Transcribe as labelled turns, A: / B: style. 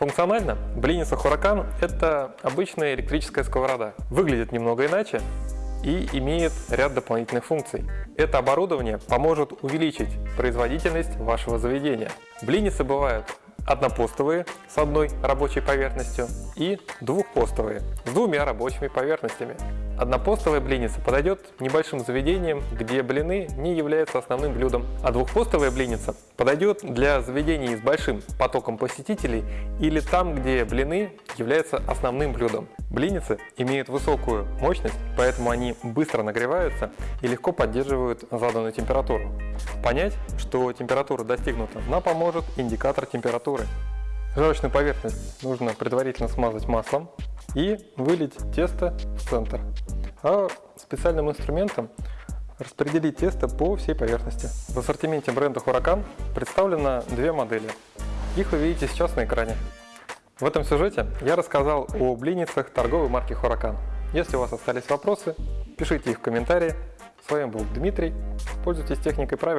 A: Функционально блинница Huracan – это обычная электрическая сковорода. Выглядит немного иначе и имеет ряд дополнительных функций. Это оборудование поможет увеличить производительность вашего заведения. Блинницы бывают однопостовые с одной рабочей поверхностью и двухпостовые с двумя рабочими поверхностями. Однопостовая блинница подойдет небольшим заведениям, где блины не являются основным блюдом, а двухпостовая блинница подойдет для заведений с большим потоком посетителей или там, где блины являются основным блюдом. Блинницы имеют высокую мощность, поэтому они быстро нагреваются и легко поддерживают заданную температуру. Понять, что температура достигнута, нам поможет индикатор температуры. Жарочную поверхность нужно предварительно смазать маслом и вылить тесто в центр. А специальным инструментом распределить тесто по всей поверхности. В ассортименте бренда Huracan представлено две модели. Их вы видите сейчас на экране. В этом сюжете я рассказал о блинницах торговой марки Huracan. Если у вас остались вопросы, пишите их в комментарии. С вами был Дмитрий. Пользуйтесь техникой правильно.